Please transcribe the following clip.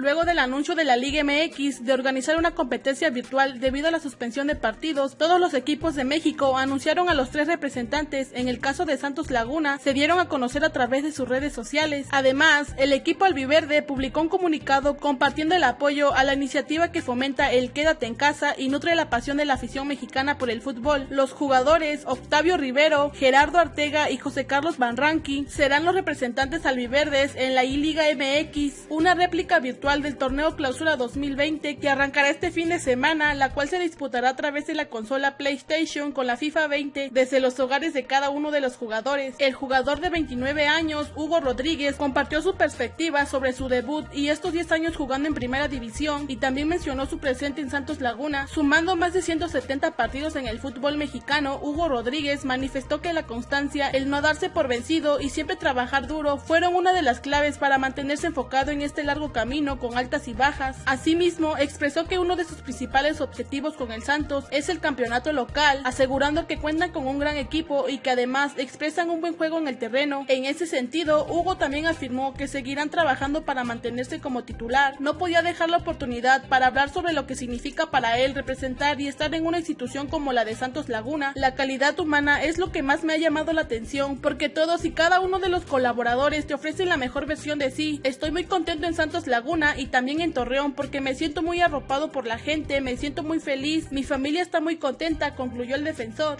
Luego del anuncio de la Liga MX de organizar una competencia virtual debido a la suspensión de partidos, todos los equipos de México anunciaron a los tres representantes. En el caso de Santos Laguna, se dieron a conocer a través de sus redes sociales. Además, el equipo albiverde publicó un comunicado compartiendo el apoyo a la iniciativa que fomenta el quédate en casa y nutre la pasión de la afición mexicana por el fútbol. Los jugadores Octavio Rivero, Gerardo Artega y José Carlos Van Ranqui serán los representantes albiverdes en la I-Liga MX, una réplica virtual del torneo Clausura 2020 que arrancará este fin de semana, la cual se disputará a través de la consola PlayStation con la FIFA 20 desde los hogares de cada uno de los jugadores. El jugador de 29 años, Hugo Rodríguez, compartió su perspectiva sobre su debut y estos 10 años jugando en primera división y también mencionó su presente en Santos Laguna, sumando más de 170 partidos en el fútbol mexicano. Hugo Rodríguez manifestó que la constancia, el no darse por vencido y siempre trabajar duro fueron una de las claves para mantenerse enfocado en este largo camino con altas y bajas. Asimismo, expresó que uno de sus principales objetivos con el Santos es el campeonato local, asegurando que cuentan con un gran equipo y que además expresan un buen juego en el terreno. En ese sentido, Hugo también afirmó que seguirán trabajando para mantenerse como titular. No podía dejar la oportunidad para hablar sobre lo que significa para él representar y estar en una institución como la de Santos Laguna. La calidad humana es lo que más me ha llamado la atención porque todos y cada uno de los colaboradores te ofrecen la mejor versión de sí. Estoy muy contento en Santos Laguna y también en Torreón porque me siento muy arropado por la gente, me siento muy feliz, mi familia está muy contenta, concluyó el defensor.